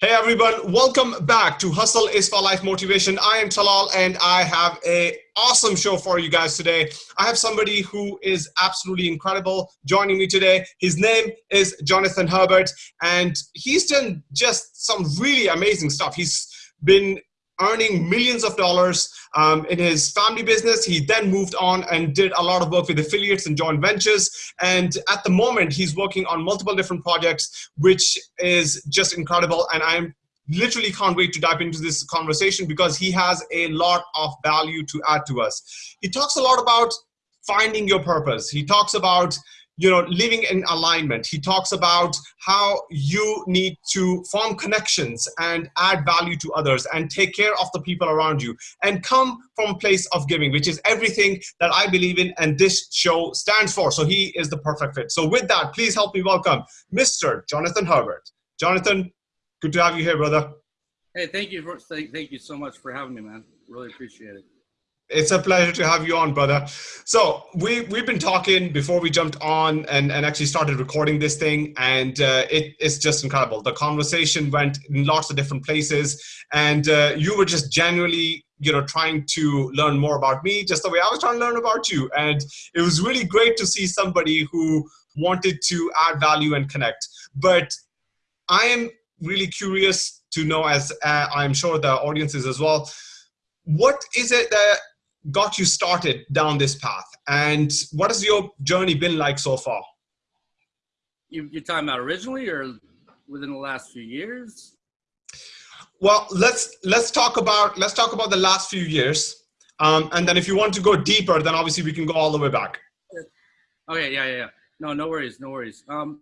Hey everyone, welcome back to Hustle is for Life Motivation. I am Talal and I have a awesome show for you guys today. I have somebody who is absolutely incredible joining me today. His name is Jonathan Herbert and he's done just some really amazing stuff. He's been earning millions of dollars um, in his family business. He then moved on and did a lot of work with affiliates and joint ventures. And at the moment, he's working on multiple different projects, which is just incredible. And I'm literally can't wait to dive into this conversation because he has a lot of value to add to us. He talks a lot about finding your purpose. He talks about you know, living in alignment. He talks about how you need to form connections and add value to others and take care of the people around you and come from place of giving, which is everything that I believe in and this show stands for. So he is the perfect fit. So with that, please help me welcome Mr. Jonathan Herbert. Jonathan, good to have you here, brother. Hey, thank you for thank, thank you so much for having me, man. Really appreciate it. It's a pleasure to have you on, brother. So we we've been talking before we jumped on and, and actually started recording this thing, and uh, it, it's just incredible. The conversation went in lots of different places, and uh, you were just genuinely, you know, trying to learn more about me, just the way I was trying to learn about you. And it was really great to see somebody who wanted to add value and connect. But I am really curious to know, as uh, I'm sure the audience is as well. What is it that got you started down this path? And what has your journey been like so far? You, you're talking about originally or within the last few years? Well let's let's talk about let's talk about the last few years. Um, and then if you want to go deeper then obviously we can go all the way back. Okay yeah yeah, yeah. no no worries no worries. Um,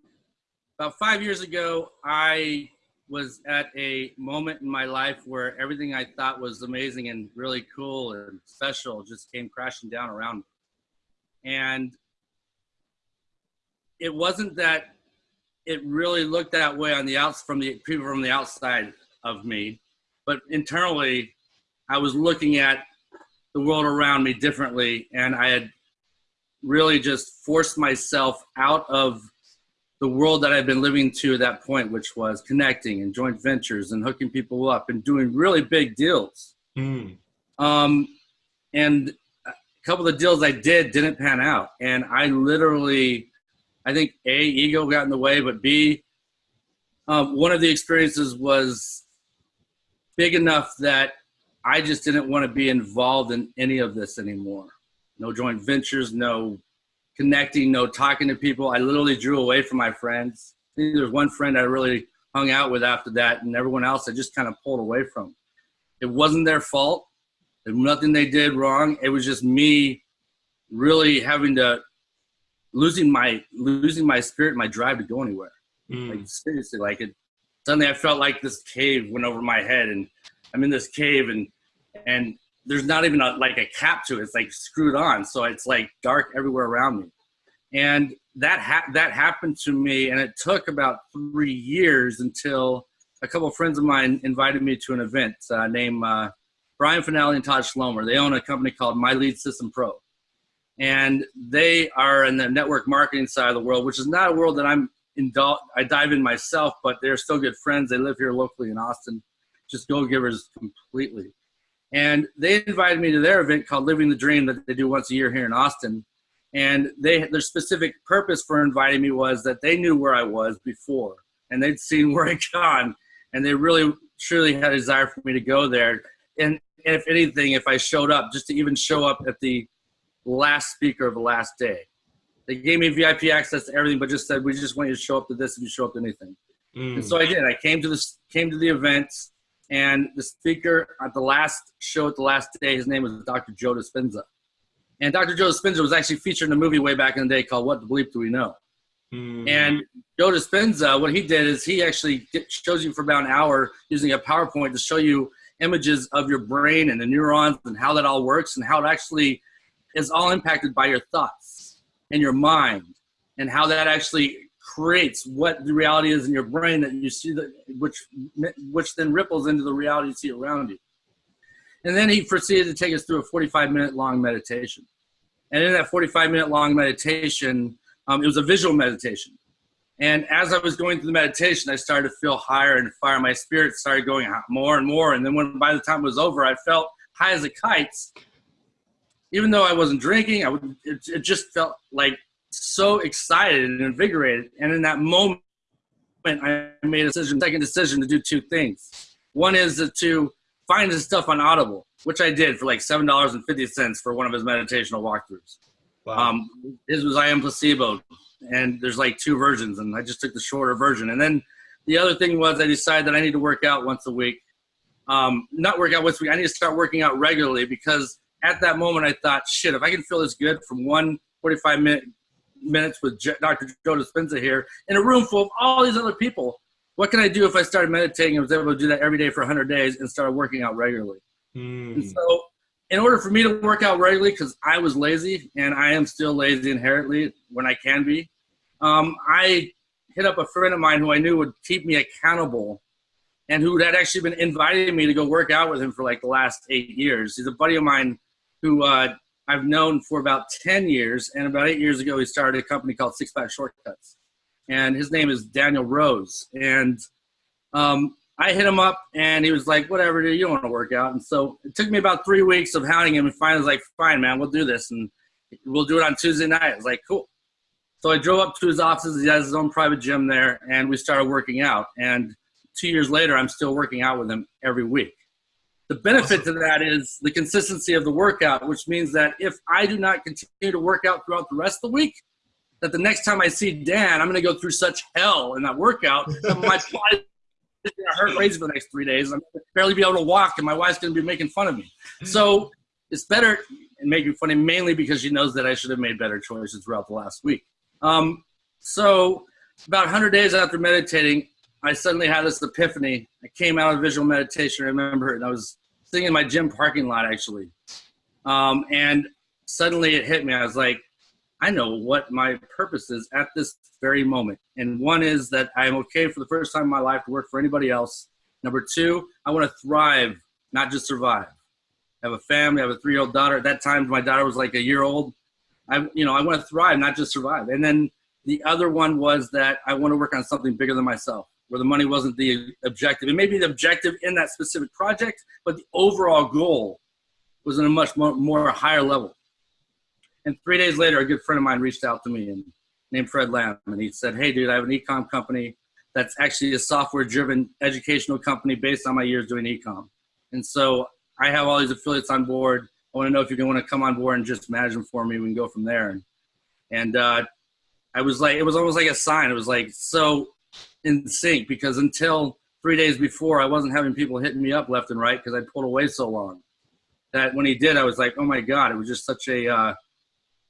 about five years ago i was at a moment in my life where everything I thought was amazing and really cool and special just came crashing down around me. And it wasn't that it really looked that way on the outs from the people from the outside of me, but internally I was looking at the world around me differently and I had really just forced myself out of the world that I've been living to at that point, which was connecting and joint ventures and hooking people up and doing really big deals. Mm. Um, and a couple of the deals I did didn't pan out. And I literally, I think A, ego got in the way, but B, um, one of the experiences was big enough that I just didn't want to be involved in any of this anymore. No joint ventures, no connecting, no talking to people. I literally drew away from my friends. I think there's one friend I really hung out with after that, and everyone else I just kind of pulled away from. It wasn't their fault. There's nothing they did wrong. It was just me really having to losing my losing my spirit, my drive to go anywhere. Mm. Like seriously, like it. Suddenly, I felt like this cave went over my head, and I'm in this cave, and and there's not even a, like a cap to it. It's like screwed on. So it's like dark everywhere around me. And that, ha- that happened to me. And it took about three years until a couple of friends of mine invited me to an event uh, named uh, Brian Fanelli and Todd Schlomer. They own a company called My Lead System Pro. And they are in the network marketing side of the world, which is not a world that I'm indul- I dive in myself, but they're still good friends. They live here locally in Austin, just go givers completely. And they invited me to their event called Living the Dream that they do once a year here in Austin. And they their specific purpose for inviting me was that they knew where I was before and they'd seen where I'd gone and they really truly had a desire for me to go there. And if anything, if I showed up, just to even show up at the last speaker of the last day. They gave me VIP access to everything, but just said, we just want you to show up to this if you show up to anything. Mm. And so I did. I came to this, came to the events and the speaker at the last show at the last day, his name was Dr. Joe Dispenza. And Dr. Joe Dispenza was actually featured in a movie way back in the day called What the Bleep Do We Know? Mm. And Joe Dispenza, what he did is he actually shows you for about an hour using a PowerPoint to show you images of your brain and the neurons and how that all works and how it actually is all impacted by your thoughts and your mind and how that actually creates what the reality is in your brain that you see that which which then ripples into the reality you see around you and then he proceeded to take us through a 45 minute long meditation and in that 45 minute long meditation um, it was a visual meditation And as I was going through the meditation, I started to feel higher and fire. My spirit started going more and more. And then when by the time it was over, I felt high as a kite. Even though I wasn't drinking, I would, it, it just felt like so excited and invigorated. And in that moment, I made a decision, second decision to do two things. One is to find his stuff on Audible, which I did for like seven dollars and fifty cents for one of his meditational walkthroughs. Wow. Um, his was I am placebo, and there's like two versions, and I just took the shorter version. And then the other thing was I decided that I need to work out once a week. Um, not work out once a week. I need to start working out regularly because at that moment I thought, shit, if I can feel this good from one 45 minute minutes with Dr. Joe Dispenza here in a room full of all these other people, what can I do if I started meditating and was able to do that every day for 100 days and started working out regularly? Mm. so, in order for me to work out regularly, because I was lazy and I am still lazy inherently when I can be, um, I hit up a friend of mine who I knew would keep me accountable and who had actually been inviting me to go work out with him for like the last eight years. He's a buddy of mine who uh, I've known for about 10 years. And about eight years ago, he started a company called Six Pack Shortcuts and his name is Daniel Rose. And um, I hit him up, and he was like, "Whatever, dude, you don't want to work out." And so it took me about three weeks of hounding him, and finally was like, "Fine, man, we'll do this, and we'll do it on Tuesday night." I was like, "Cool." So I drove up to his offices. He has his own private gym there, and we started working out. And two years later, I'm still working out with him every week. The benefit to that is the consistency of the workout, which means that if I do not continue to work out throughout the rest of the week, that the next time I see Dan, I'm going to go through such hell in that workout that my body is going to hurt for the next three days. I'm going to barely be able to walk, and my wife's going to be making fun of me. So it's better and making fun of me mainly because she knows that I should have made better choices throughout the last week. Um, so about 100 days after meditating, I suddenly had this epiphany. I came out of visual meditation. I remember it, and I was sitting in my gym parking lot actually, um, and suddenly it hit me. I was like, I know what my purpose is at this very moment. And one is that I am okay for the first time in my life to work for anybody else. Number two, I want to thrive, not just survive. I have a family. I have a three-year-old daughter. At that time, my daughter was like a year old. I, you know, I want to thrive, not just survive. And then the other one was that I want to work on something bigger than myself, where the money wasn't the objective. It may be the objective in that specific project, but the overall goal was in a much more, more higher level. And three days later, a good friend of mine reached out to me and named Fred Lam, and he said, "Hey, dude, I have an ecom company that's actually a software-driven educational company based on my years doing ecom, and so I have all these affiliates on board. I want to know if you're going to want to come on board and just manage them for me. We can go from there." And, and uh, I was like, it was almost like a sign. It was like so in sync because until three days before, I wasn't having people hitting me up left and right because I pulled away so long. That when he did, I was like, oh my god, it was just such a uh,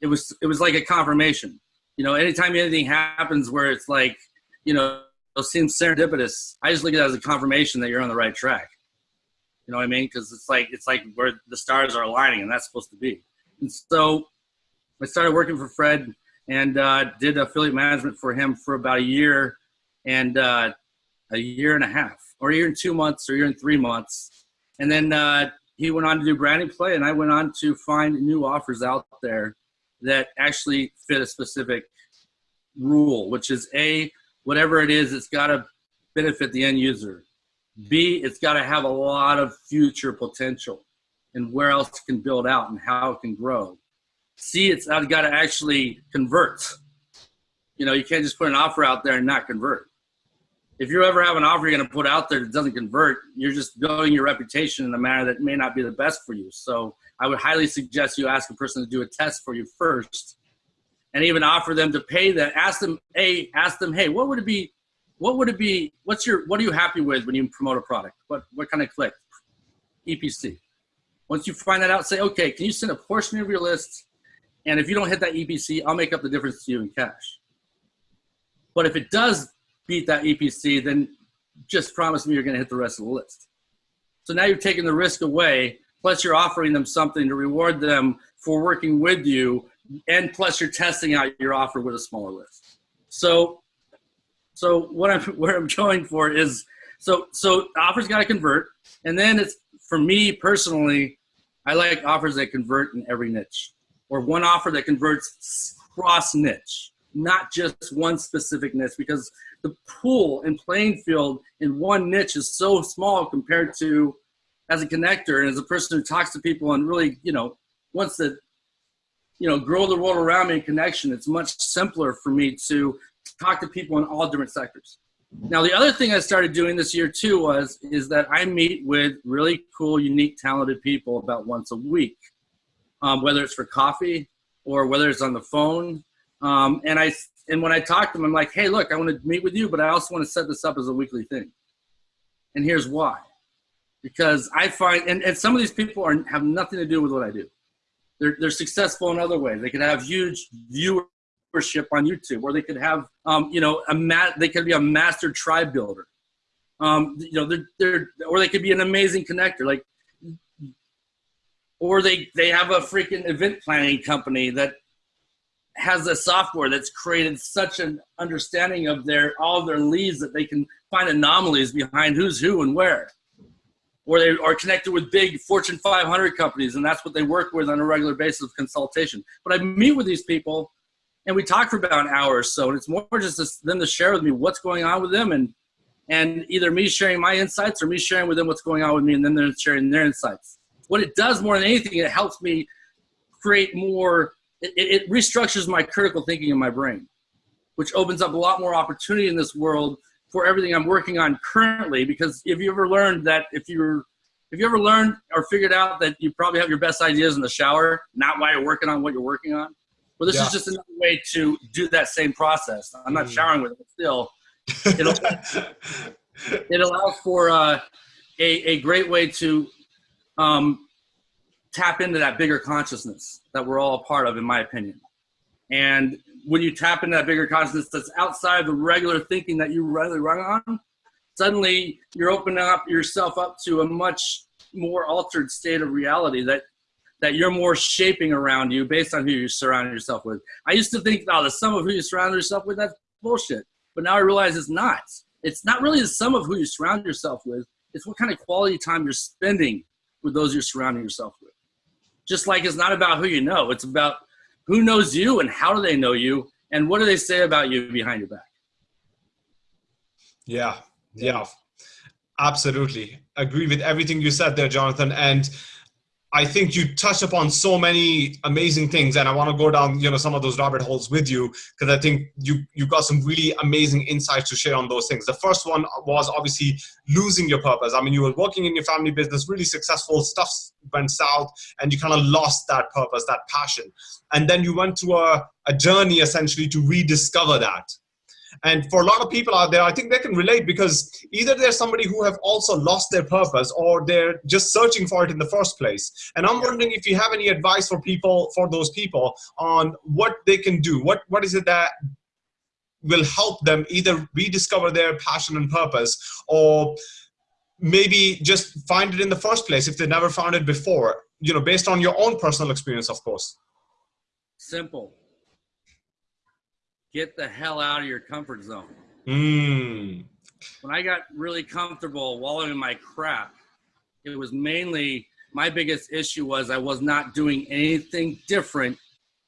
it was it was like a confirmation. You know, anytime anything happens where it's like, you know, it seems serendipitous, I just look at it as a confirmation that you're on the right track. You know what I mean? Because it's like it's like where the stars are aligning, and that's supposed to be. And so I started working for Fred and uh, did affiliate management for him for about a year and uh, a year and a half, or a year and two months, or a year and three months. And then uh, he went on to do branding play, and I went on to find new offers out there that actually fit a specific rule, which is A, whatever it is, it's got to benefit the end user. B, it's got to have a lot of future potential and where else it can build out and how it can grow. C, it's got to actually convert. You know, you can't just put an offer out there and not convert. If you ever have an offer you're going to put out there that doesn't convert, you're just building your reputation in a manner that may not be the best for you. So I would highly suggest you ask a person to do a test for you first and even offer them to pay that. Ask them, a ask them, hey, what would it be? What would it be? What's your, what are you happy with when you promote a product? What, what kind of click? EPC. Once you find that out, say, okay, can you send a portion of your list? And if you don't hit that EPC, I'll make up the difference to you in cash. But if it does beat that EPC, then just promise me you're going to hit the rest of the list. So now you're taking the risk away plus you're offering them something to reward them for working with you, and plus you're testing out your offer with a smaller list. So, so what I'm where I'm going for is so so offers got to convert, and then it's for me personally, I like offers that convert in every niche, or one offer that converts cross niche. not just one specific niche because the pool and playing field in one niche is so small compared to as a connector and as a person who talks to people and really, you know, wants to, you know, grow the world around me in connection, it's much simpler for me to talk to people in all different sectors. Now, the other thing I started doing this year too was, is that I meet with really cool, unique, talented people about once a week, um, whether it's for coffee or whether it's on the phone. Um, and I, and when I talk to them, I'm like, hey, look, I want to meet with you, but I also want to set this up as a weekly thing. And here's why because I find, and, and some of these people are, have nothing to do with what I do. They're, they're successful in other ways. They could have huge viewership on YouTube, or they could have, um, you know, a ma- they could be a master tribe builder. Um, you know, they're, they're, or they could be an amazing connector, like, or they, they have a freaking event planning company that has a software that's created such an understanding of their all their leads that they can find anomalies behind who's who and where or they are connected with big Fortune 500 companies, and that's what they work with on a regular basis of consultation. But I meet with these people, and we talk for about an hour or so, and it's more just them to share with me what's going on with them, and and either me sharing my insights or me sharing with them what's going on with me, and then they're sharing their insights. What it does more than anything, it helps me create more. It, it restructures my critical thinking in my brain, which opens up a lot more opportunity in this world for everything I'm working on currently. Because if you ever learned that if you're if you ever learned or figured out that you probably have your best ideas in the shower, not while you're working on what you're working on, well, this yeah. is just another way to do that same process. I'm not mm. showering with it, but still, it allows for uh, a, a great way to um, tap into that bigger consciousness that we're all a part of, in my opinion. And when you tap into that bigger consciousness that's outside the regular thinking that you really run on, suddenly you're opening up yourself up to a much more altered state of reality that that you're more shaping around you based on who you surround yourself with. I used to think, oh, the sum of who you surround yourself with, that's bullshit. But now I realize it's not. It's not really the sum of who you surround yourself with. It's what kind of quality time you're spending with those you're surrounding yourself with. Just like it's not about who you know, it's about who knows you and how do they know you and what do they say about you behind your back. Yeah yeah absolutely. Agree with everything you said there jonathan and I think you touched upon so many amazing things, and I want to go down, you know, some of those rabbit holes with you because I think you you got some really amazing insights to share on those things. The first one was obviously losing your purpose. I mean, you were working in your family business, really successful, stuff went south, and you kind of lost that purpose, that passion, and then you went through a, a journey essentially to rediscover that. And for a lot of people out there, I think they can relate because either they're somebody who have also lost their purpose or they're just searching for it in the first place. And I'm wondering if you have any advice for people, for those people on what they can do. What What is it that will help them either rediscover their passion and purpose or maybe just find it in the first place if they never found it before, you know, based on your own personal experience, of course. Simple get the hell out of your comfort zone. Mm. When I got really comfortable wallowing in my crap, it was mainly my biggest issue was I was not doing anything different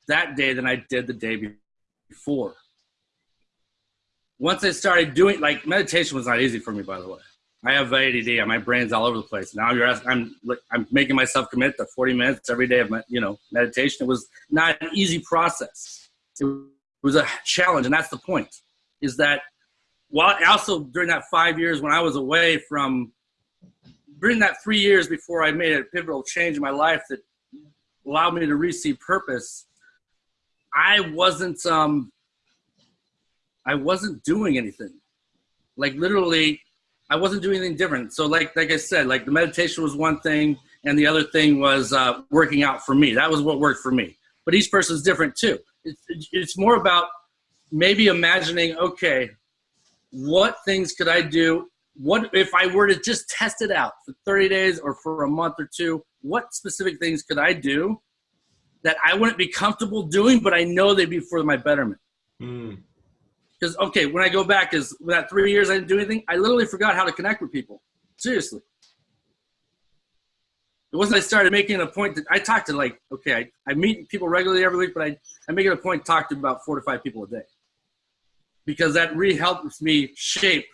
that day than I did the day before. Once I started doing like meditation was not easy for me, by the way. I have ADD. My brain's all over the place. Now you're asking, I'm I'm making myself commit to 40 minutes every day of my, you know meditation. It was not an easy process. It it was a challenge, and that's the point. Is that while also during that five years when I was away from during that three years before I made a pivotal change in my life that allowed me to receive purpose, I wasn't um I wasn't doing anything. Like literally, I wasn't doing anything different. So like like I said, like the meditation was one thing, and the other thing was uh, working out for me. That was what worked for me. But each person's different too it's, it's more about maybe imagining, okay, what things could I do? What if I were to just test it out for 30 days or for a month or two? What specific things could I do that I wouldn't be comfortable doing, but I know they'd be for my betterment? Because mm. okay, when I go back, is that three years I didn't do anything, I literally forgot how to connect with people. Seriously. It wasn't I started making a point that I talk to like, okay, I, I meet people regularly every week, but I, I make it a point to talk to about four to five people a day. because that really helps me shape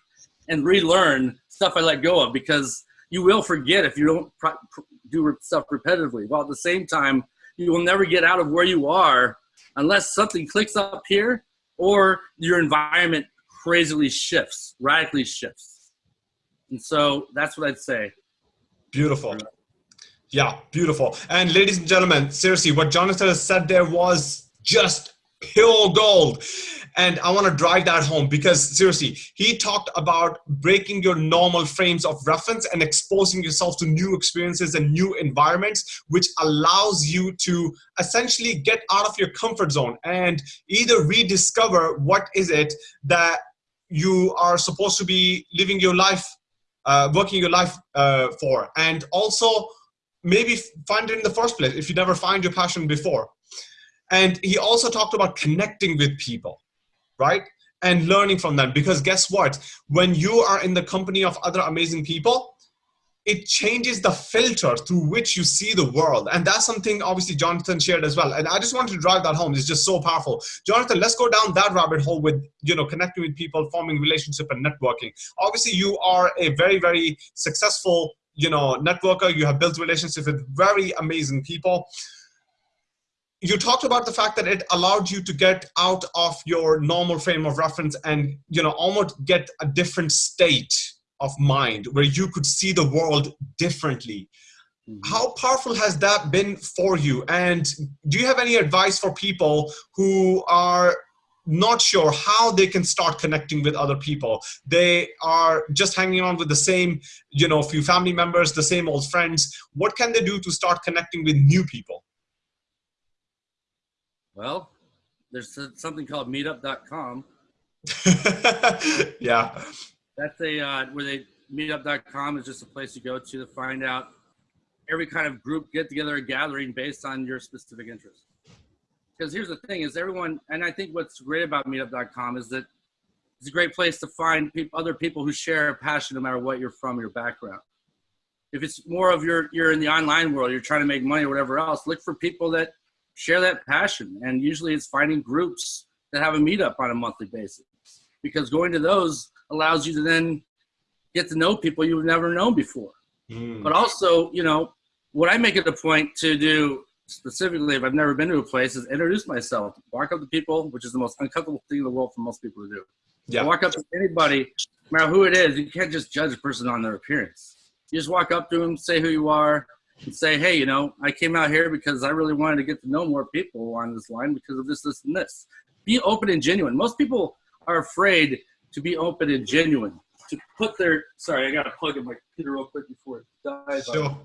and relearn stuff I let go of because you will forget if you don't do stuff repetitively. While at the same time, you will never get out of where you are unless something clicks up here or your environment crazily shifts, radically shifts. And so that's what I'd say. Beautiful. Yeah, beautiful. And ladies and gentlemen, seriously, what Jonathan has said there was just pure gold. And I want to drive that home because seriously, he talked about breaking your normal frames of reference and exposing yourself to new experiences and new environments, which allows you to essentially get out of your comfort zone and either rediscover what is it that you are supposed to be living your life, uh, working your life uh, for, and also maybe find it in the first place if you never find your passion before. And he also talked about connecting with people, right? And learning from them. Because guess what? When you are in the company of other amazing people, it changes the filter through which you see the world. And that's something obviously Jonathan shared as well. And I just wanted to drive that home. It's just so powerful. Jonathan, let's go down that rabbit hole with, you know, connecting with people, forming relationship and networking. Obviously you are a very, very successful, you know, networker. You have built relationships with very amazing people you talked about the fact that it allowed you to get out of your normal frame of reference and you know almost get a different state of mind where you could see the world differently mm -hmm. how powerful has that been for you and do you have any advice for people who are not sure how they can start connecting with other people they are just hanging on with the same you know few family members the same old friends what can they do to start connecting with new people well, there's something called meetup.com. yeah. That's a, uh, where they, meetup.com is just a place to go to to find out every kind of group get together gathering based on your specific interest. Because here's the thing is everyone, and I think what's great about meetup.com is that it's a great place to find people, other people who share a passion no matter what you're from, your background. If it's more of your, you're in the online world, you're trying to make money or whatever else, look for people that share that passion. And usually it's finding groups that have a meetup on a monthly basis because going to those allows you to then get to know people you've never known before. Mm. But also, you know, what I make it a point to do specifically if I've never been to a place is introduce myself, walk up to people, which is the most uncomfortable thing in the world for most people to do. Yeah. walk up to anybody, no matter who it is, you can't just judge a person on their appearance. You just walk up to them, say who you are, and say, hey, you know, I came out here because I really wanted to get to know more people on this line because of this, this, and this. Be open and genuine. Most people are afraid to be open and genuine. To put their, sorry, I got to plug in my computer real quick before it dies. Sure.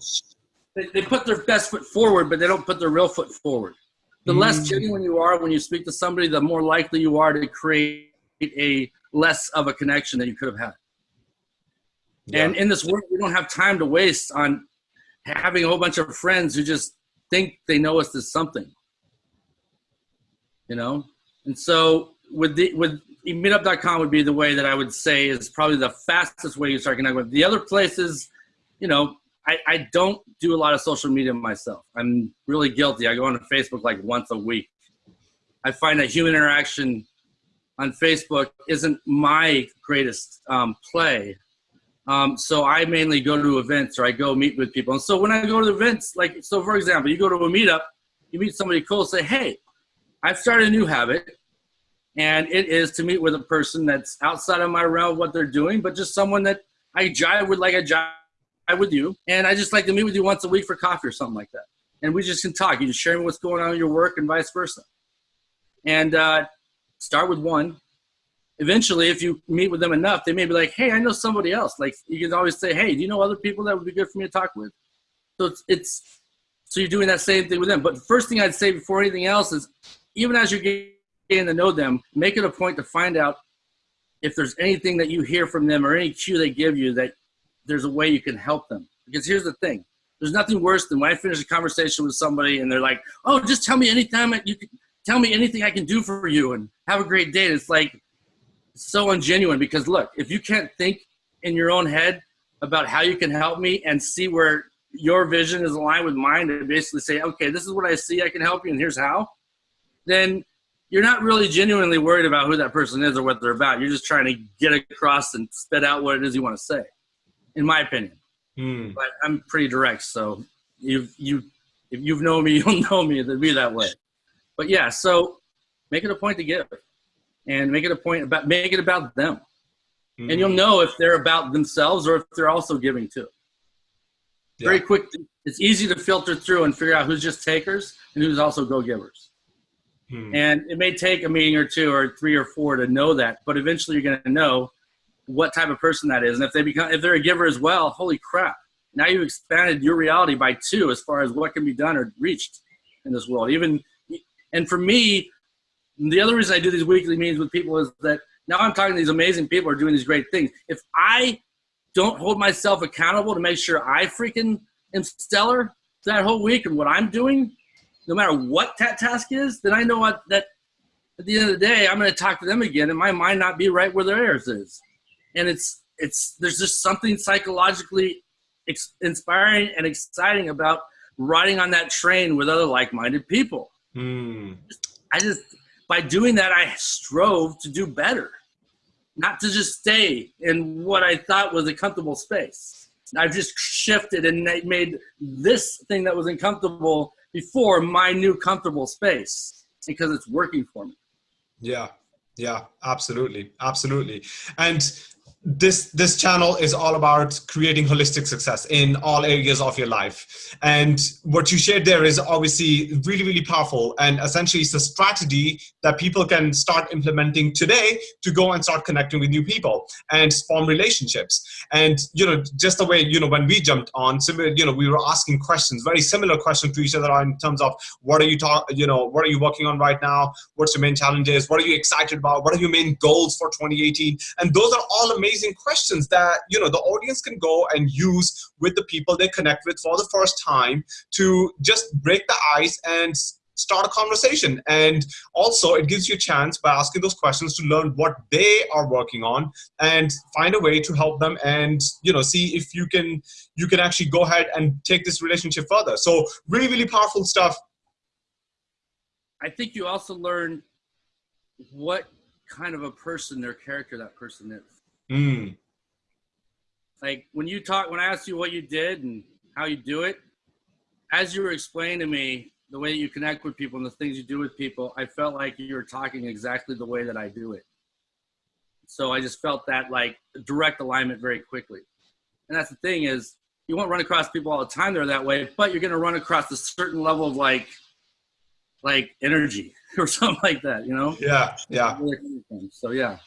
They, they put their best foot forward, but they don't put their real foot forward. The mm. less genuine you are when you speak to somebody, the more likely you are to create a less of a connection that you could have had. Yeah. And in this world, we don't have time to waste on having a whole bunch of friends who just think they know us as something. You know? And so with the with meetup.com would be the way that I would say is probably the fastest way you start connecting with. The other places, you know, I, I don't do a lot of social media myself. I'm really guilty. I go on Facebook like once a week. I find that human interaction on Facebook isn't my greatest um, play. Um, so I mainly go to events or I go meet with people. And so when I go to events, like, so for example, you go to a meetup, you meet somebody cool, say, hey, I've started a new habit and it is to meet with a person that's outside of my realm of what they're doing, but just someone that I jive with like I jive with you. And I just like to meet with you once a week for coffee or something like that. And we just can talk. You can share me what's going on in your work and vice versa. And uh, start with one, eventually, if you meet with them enough, they may be like, hey, I know somebody else. Like you can always say, hey, do you know other people that would be good for me to talk with? So it's, it's so you're doing that same thing with them. But the first thing I'd say before anything else is, even as you're getting to know them, make it a point to find out if there's anything that you hear from them or any cue they give you that there's a way you can help them. Because here's the thing. There's nothing worse than when I finish a conversation with somebody and they're like, oh, just tell me anytime you can tell me anything I can do for you and have a great day. And it's like, so ungenuine because look, if you can't think in your own head about how you can help me and see where your vision is aligned with mine to basically say, okay, this is what I see, I can help you, and here's how, then you're not really genuinely worried about who that person is or what they're about. You're just trying to get across and spit out what it is you want to say, in my opinion. Mm. But I'm pretty direct, so you you if you've known me, you'll know me to be that way. But yeah, so make it a point to give, and make it a point about make it about them, mm. and you'll know if they're about themselves or if they're also giving too. Yeah. Very quick. It's easy to filter through and figure out who's just takers and who's also go givers. Hmm. And it may take a meeting or two or three or four to know that, but eventually you're going to know what type of person that is. And if they become, if they're a giver as well, holy crap! Now you've expanded your reality by two as far as what can be done or reached in this world. Even, and for me, the other reason I do these weekly meetings with people is that now I'm talking to these amazing people who are doing these great things. If I don't hold myself accountable to make sure I freaking am stellar that whole week and what I'm doing, no matter what that task is, then I know what that at the end of the day, I'm going to talk to them again, and my mind not be right where theirs is. And it's it's there's just something psychologically inspiring and exciting about riding on that train with other like-minded people. Mm. I just by doing that, I strove to do better, not to just stay in what I thought was a comfortable space. I've just shifted and made this thing that was uncomfortable before my new comfortable space because it's working for me. Yeah, yeah, absolutely, absolutely. And this this channel is all about creating holistic success in all areas of your life. And what you shared there is obviously really really powerful and essentially it's a strategy that people can start implementing today to go and start connecting with new people and form relationships. And you know just the way you know when we jumped on similar you know we were asking questions very similar questions to each other in terms of what are you talk you know what are you working on right now? What's your main challenges? What are you excited about? What are your main goals for 2018 and those are all amazing amazing questions that you know the audience can go and use with the people they connect with for the first time to just break the ice and start a conversation. And also it gives you a chance by asking those questions to learn what they are working on and find a way to help them and you know see if you can you can actually go ahead and take this relationship further. So really really powerful stuff. I think you also learn what kind of a person their character that person is Mm. Like when you talk, when I asked you what you did and how you do it, as you were explaining to me the way that you connect with people and the things you do with people, I felt like you were talking exactly the way that I do it. So I just felt that like direct alignment very quickly. And that's the thing is you won't run across people all the time that are that way, but you're going to run across a certain level of like, like energy or something like that, you know? Yeah. Yeah. So yeah.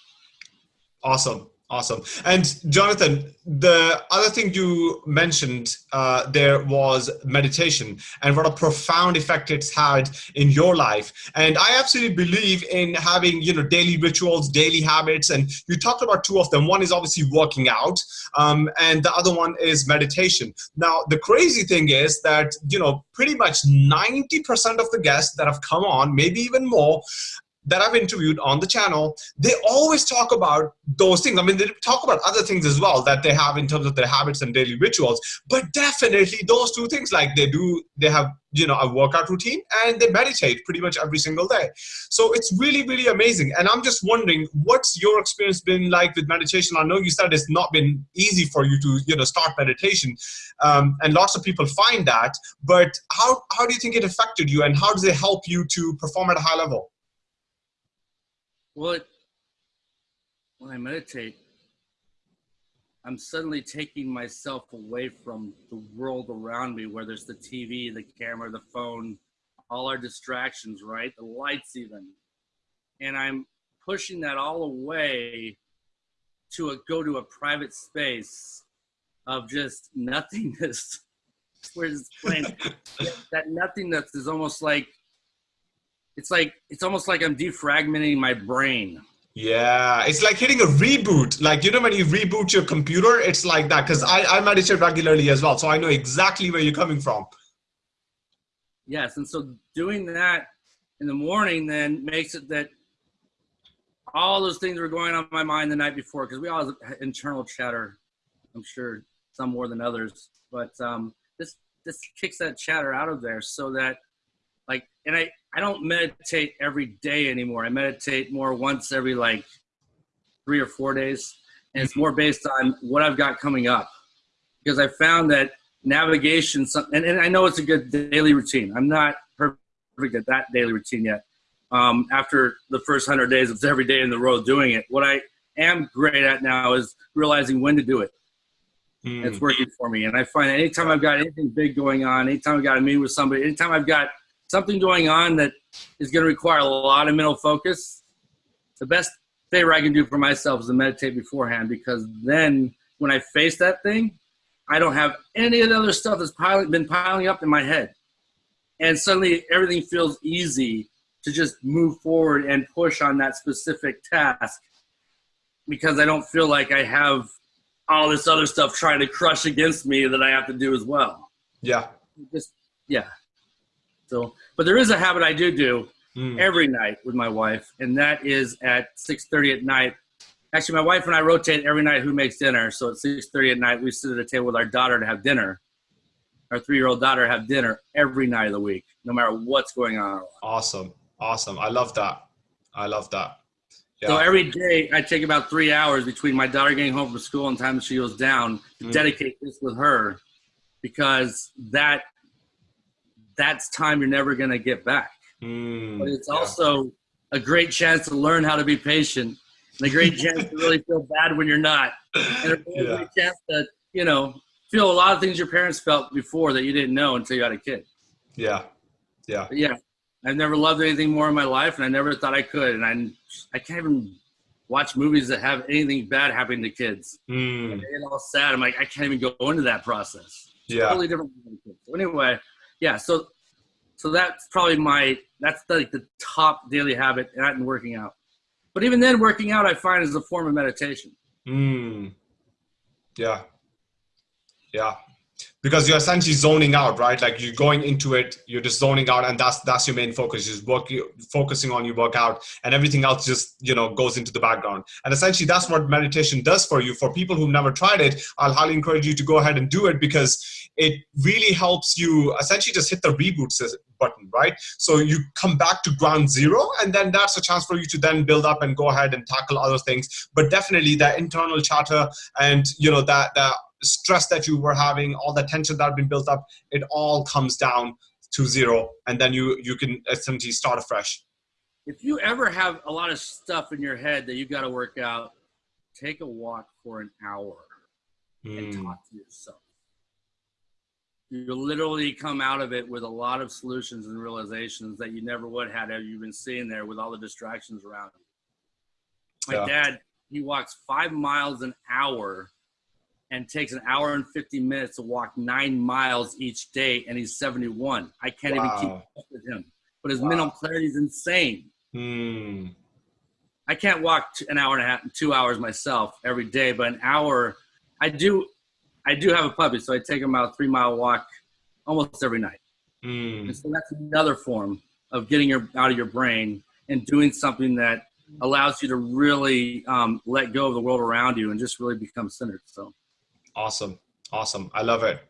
Awesome. Awesome. And Jonathan, the other thing you mentioned uh, there was meditation and what a profound effect it's had in your life. And I absolutely believe in having, you know, daily rituals, daily habits. And you talked about two of them. One is obviously working out um, and the other one is meditation. Now, the crazy thing is that, you know, pretty much 90% of the guests that have come on, maybe even more, that I've interviewed on the channel, they always talk about those things. I mean, they talk about other things as well that they have in terms of their habits and daily rituals, but definitely those two things, like they do, they have, you know, a workout routine and they meditate pretty much every single day. So it's really, really amazing. And I'm just wondering, what's your experience been like with meditation? I know you said it's not been easy for you to, you know, start meditation. Um, and lots of people find that, but how, how do you think it affected you and how does it help you to perform at a high level? Well, it, when I meditate, I'm suddenly taking myself away from the world around me, where there's the TV, the camera, the phone, all our distractions, right? The lights, even. And I'm pushing that all away to a, go to a private space of just nothingness. Where it's that nothingness is almost like it's like it's almost like I'm defragmenting my brain. Yeah, it's like hitting a reboot. Like you know when you reboot your computer, it's like that. Because I, I meditate regularly as well, so I know exactly where you're coming from. Yes, and so doing that in the morning then makes it that all those things were going on my mind the night before because we all have internal chatter. I'm sure some more than others, but um, this this kicks that chatter out of there so that like, and I, I don't meditate every day anymore. I meditate more once every like three or four days. And it's more based on what I've got coming up. Because I found that navigation, and, and I know it's a good daily routine. I'm not perfect at that daily routine yet. Um, after the first hundred days of every day in the road doing it, what I am great at now is realizing when to do it. Mm. It's working for me. And I find anytime I've got anything big going on, anytime I've got to meet with somebody, anytime I've got something going on that is going to require a lot of mental focus, the best favor I can do for myself is to meditate beforehand because then when I face that thing, I don't have any of the other stuff that's piling, been piling up in my head. And suddenly everything feels easy to just move forward and push on that specific task because I don't feel like I have all this other stuff trying to crush against me that I have to do as well. Yeah. Just yeah. So, but there is a habit I do do mm. every night with my wife, and that is at 6:30 at night. Actually, my wife and I rotate every night who makes dinner. So at 6:30 at night, we sit at a table with our daughter to have dinner. Our three-year-old daughter have dinner every night of the week, no matter what's going on. Awesome, awesome. I love that. I love that. Yeah. So every day I take about three hours between my daughter getting home from school and time she goes down to mm. dedicate this with her because that that's time you're never going to get back. Mm. But it's yeah. also a great chance to learn how to be patient and a great chance to really feel bad when you're not. And a really yeah. great chance to, you know, feel a lot of things your parents felt before that you didn't know until you had a kid. Yeah. Yeah. But yeah. I've never loved anything more in my life, and I never thought I could. And I, I can't even watch movies that have anything bad happening to kids. Mm. Get all sad. I'm like, I can't even go into that process. It's yeah. Totally different. So anyway, yeah. So, so that's probably my that's like the top daily habit, and working out. But even then, working out I find is a form of meditation. Mm. Yeah. Yeah because you're essentially zoning out, right? Like you're going into it, you're just zoning out, and that's that's your main focus. Just work, you're focusing on your workout, and everything else just you know goes into the background. And essentially, that's what meditation does for you. For people who've never tried it, I'll highly encourage you to go ahead and do it because it really helps you essentially just hit the reboot button, right? So you come back to ground zero, and then that's a chance for you to then build up and go ahead and tackle other things. But definitely that internal chatter and you know that that stress that you were having, all the tension that had been built up, it all comes down to zero, and then you you can essentially start afresh. If you ever have a lot of stuff in your head that you got to work out, take a walk for an hour mm. and hmm. talk to yourself. You'll literally come out of it with a lot of solutions and realizations that you never would have had you been sitting there with all the distractions around you. My yeah. dad, he walks five miles an hour and takes an hour and 50 minutes to walk nine miles each day, and he's 71. I can't wow. even keep up with him. But his wow. mental clarity is insane. Hmm. I can't walk an hour and a half, two hours myself every day, but an hour, I do. I do have a puppy, so I take him out a three mile walk almost every night. Mm. And so that's another form of getting your out of your brain and doing something that allows you to really um, let go of the world around you and just really become centered. So Awesome. Awesome. I love it.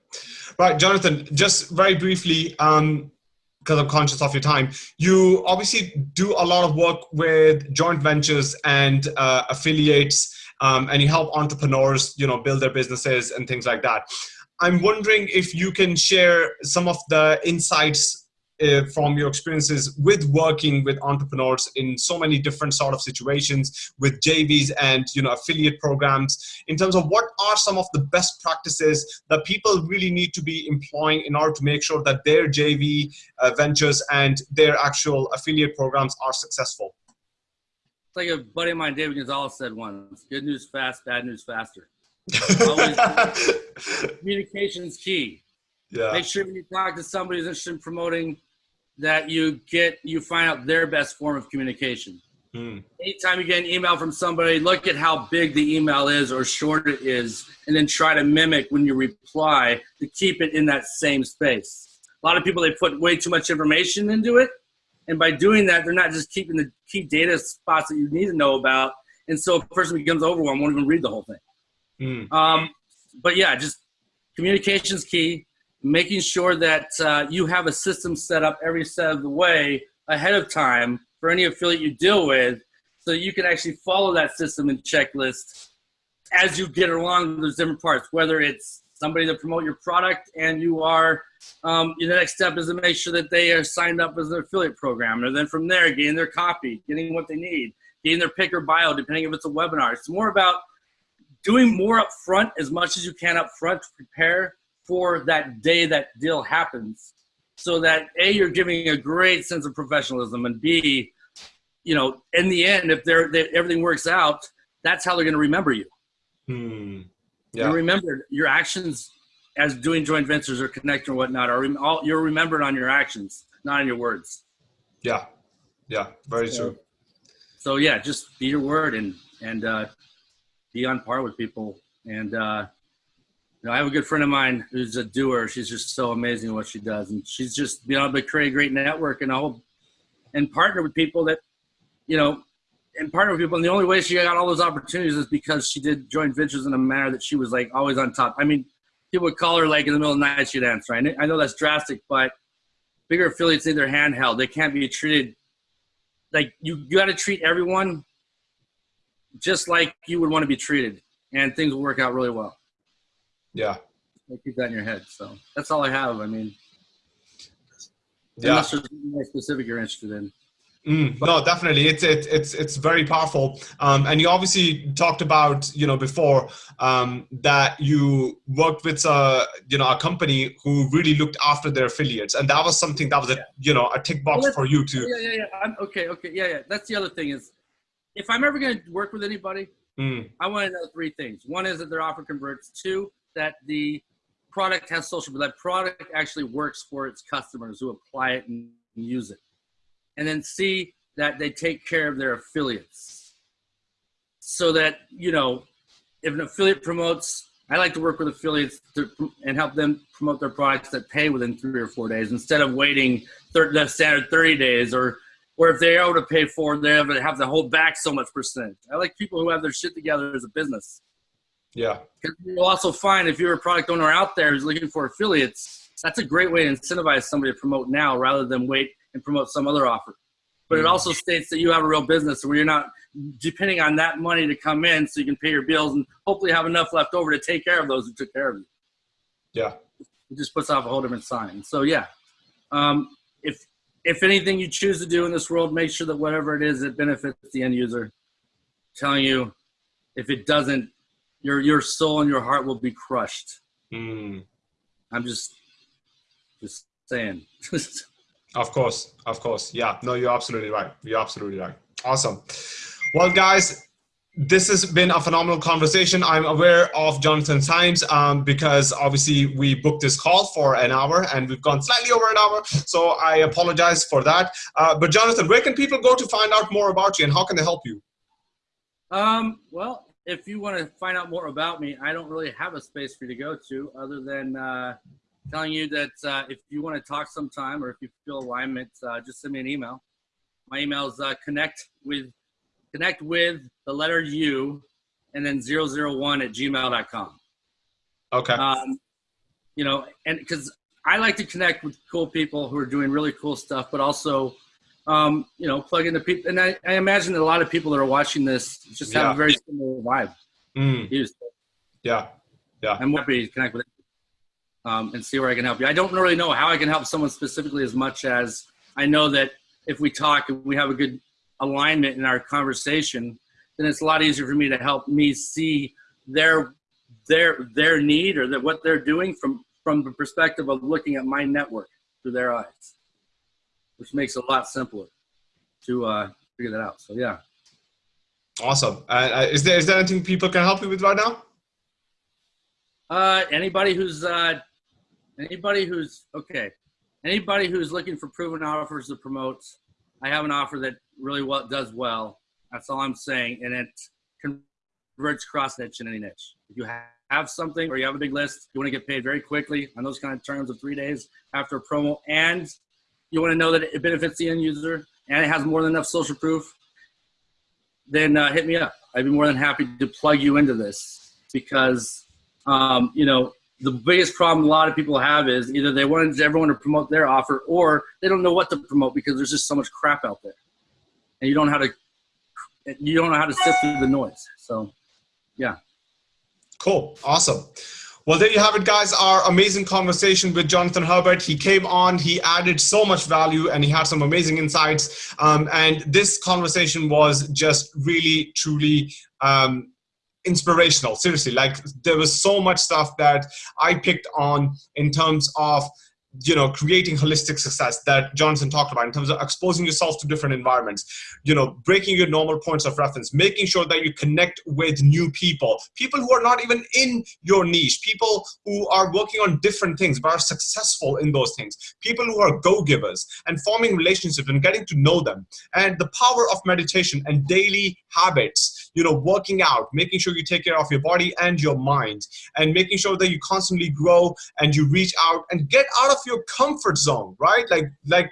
Right, Jonathan, just very briefly, um, because I'm conscious of your time, you obviously do a lot of work with joint ventures and uh, affiliates, um, and you help entrepreneurs, you know, build their businesses and things like that. I'm wondering if you can share some of the insights uh, from your experiences with working with entrepreneurs in so many different sort of situations with JVs and you know affiliate programs in terms of what are some of the best practices that people really need to be employing in order to make sure that their JV uh, ventures and their actual affiliate programs are successful. It's like a buddy of mine, David Gonzalez, said once: "Good news fast, bad news faster." communication is key. Yeah. Make sure when you talk to somebody who's interested in promoting that you get you find out their best form of communication. Hmm. Anytime you get an email from somebody, look at how big the email is or short it is, and then try to mimic when you reply to keep it in that same space. A lot of people they put way too much information into it, and by doing that, they're not just keeping the key data spots that you need to know about. And so, a person becomes overwhelmed, won't even read the whole thing. Hmm. Um, but yeah, just communication's key making sure that uh, you have a system set up every step of the way ahead of time for any affiliate you deal with so you can actually follow that system and checklist as you get along those different parts, whether it's somebody to promote your product and you are, um, the next step is to make sure that they are signed up as an affiliate program. And then from there, getting their copy, getting what they need, getting their pick or bio, depending if it's a webinar. It's more about doing more up front as much as you can up front to prepare for that day that deal happens so that a you're giving a great sense of professionalism and b you know in the end if they're they, everything works out that's how they're going to remember you. Hmm. yeah. you remember your actions as doing joint ventures or connecting or whatnot are all you're remembered on your actions not on your words. Yeah. Yeah. Very so, true. so yeah just be your word and and uh, be on par with people. And uh, you know, I have a good friend of mine who's a doer. She's just so amazing at what she does, and she's just been able to create a great network and a whole, and partner with people that, you know, and partner with people. And the only way she got all those opportunities is because she did joint ventures in a manner that she was like always on top. I mean, people would call her like in the middle of the night she'd answer. I know, I know that's drastic, but bigger affiliates need their handheld. They can't be treated like you. You got to treat everyone just like you would want to be treated, and things will work out really well. Yeah. keep that in your head. So that's all I have. I mean, yeah. unless there's more specific you're interested in. Mm, no, definitely. It's it's it's it's very powerful. Um, and you obviously talked about you know before um, that you worked with a uh, you know a company who really looked after their affiliates, and that was something that was a you know a tick box well, for you to. Yeah, yeah, yeah. I'm, okay, okay, yeah, yeah. That's the other thing is, if I'm ever going to work with anybody, mm. I want to know three things. One is that their offer converts. Two, that the product has social, but that product actually works for its customers who apply it and use it. And then C, that they take care of their affiliates. So that, you know, if an affiliate promotes, I like to work with affiliates to, and help them promote their products that pay within three or four days instead of waiting the standard 30 days or or if they're able to pay for they have to have to hold back so much percent. I like people who have their shit together as a business. Yeah. You'll also find if you're a product owner out there who's looking for affiliates, that's a great way to incentivize somebody to promote now rather than wait and promote some other offer. But it mm. also states that you have a real business where you're not depending on that money to come in so you can pay your bills and hopefully have enough left over to take care of those who took care of you. Yeah. It just puts off a whole different sign. So yeah. Um, if if anything you choose to do in this world, make sure that whatever it is, it benefits the end user. I'm telling you, if it doesn't, your your soul and your heart will be crushed. Mm. I'm just just saying. of course, of course. Yeah, no, you're absolutely right. You're absolutely right. Awesome. Well, guys, this has been a phenomenal conversation. I'm aware of Jonathan's times um, because obviously we booked this call for an hour and we've gone slightly over an hour. So I apologize for that. Uh, but Jonathan, where can people go to find out more about you and how can they help you? Um, well, if you want to find out more about me, I don't really have a space for you to go to other than uh, telling you that uh, if you want to talk sometime or if you feel alignment, uh, just send me an email. My email is uh, connect with connect with the letter U and then 001 at gmail.com. Okay. Um, you know, and because I like to connect with cool people who are doing really cool stuff, but also um, you know, plug into people. And I, I, imagine that a lot of people that are watching this just have yeah. a very similar vibe. Mm. Yeah. Yeah. I'm happy to connect with um, and see where I can help you. I don't really know how I can help someone specifically as much as I know that if we talk and we have a good alignment in our conversation, then it's a lot easier for me to help me see their their their need or that what they're doing from from the perspective of looking at my network through their eyes which makes it a lot simpler to uh, figure that out. So yeah. Awesome. Uh, uh, is there is there anything people can help you with right now? Uh, anybody who's uh, anybody who's okay, anybody who's looking for proven offers to promote, I have an offer that really well does well. That's all I'm saying, and it converts cross niche in any niche. If you have something or you have a big list, you want to get paid very quickly on those kind of terms of three days after a promo, and you want to know that it benefits the end user and it has more than enough social proof, then uh, hit me up. I'd be more than happy to plug you into this because, um, you know, the biggest problem a lot of people have is either they want everyone to promote their offer or they don't know what to promote because there's just so much crap out there. And you don't know how to you don't know how to sift through the noise. So yeah. Cool. Awesome. Well, there you have it, guys. Our amazing conversation with Jonathan Herbert. He came on, he added so much value, and he had some amazing insights. Um, and this conversation was just really, truly um, inspirational. Seriously, like there was so much stuff that I picked on in terms of you know creating holistic success that Jonathan talked about in terms of exposing yourself to different environments you know breaking your normal points of reference making sure that you connect with new people people who are not even in your niche people who are working on different things but are successful in those things people who are go-givers and forming relationships and getting to know them and the power of meditation and daily habits you know working out making sure you take care of your body and your mind and making sure that you constantly grow and you reach out and get out of your comfort zone, right? Like, like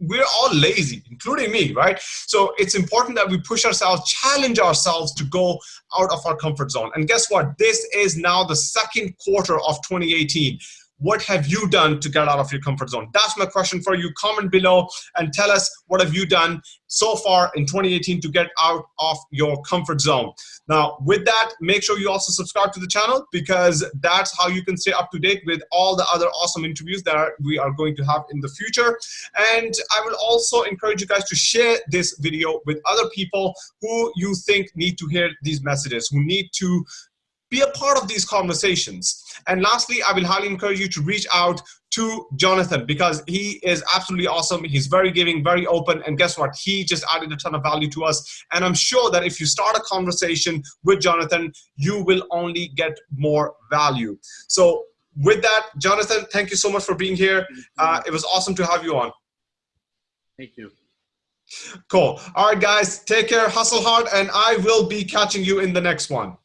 we're all lazy, including me, right? So it's important that we push ourselves, challenge ourselves to go out of our comfort zone. And guess what? This is now the second quarter of 2018 what have you done to get out of your comfort zone? That's my question for you. Comment below and tell us what have you done so far in 2018 to get out of your comfort zone. Now with that make sure you also subscribe to the channel because that's how you can stay up to date with all the other awesome interviews that we are going to have in the future. And i will also encourage you guys to share this video with other people who you think need to hear these messages who need to be a part of these conversations. And lastly, I will highly encourage you to reach out to Jonathan because he is absolutely awesome. He's very giving, very open. And guess what? He just added a ton of value to us. And I'm sure that if you start a conversation with Jonathan, you will only get more value. So with that, Jonathan, thank you so much for being here. Uh, it was awesome to have you on. Thank you. Cool. All right, guys, take care, hustle hard, and I will be catching you in the next one.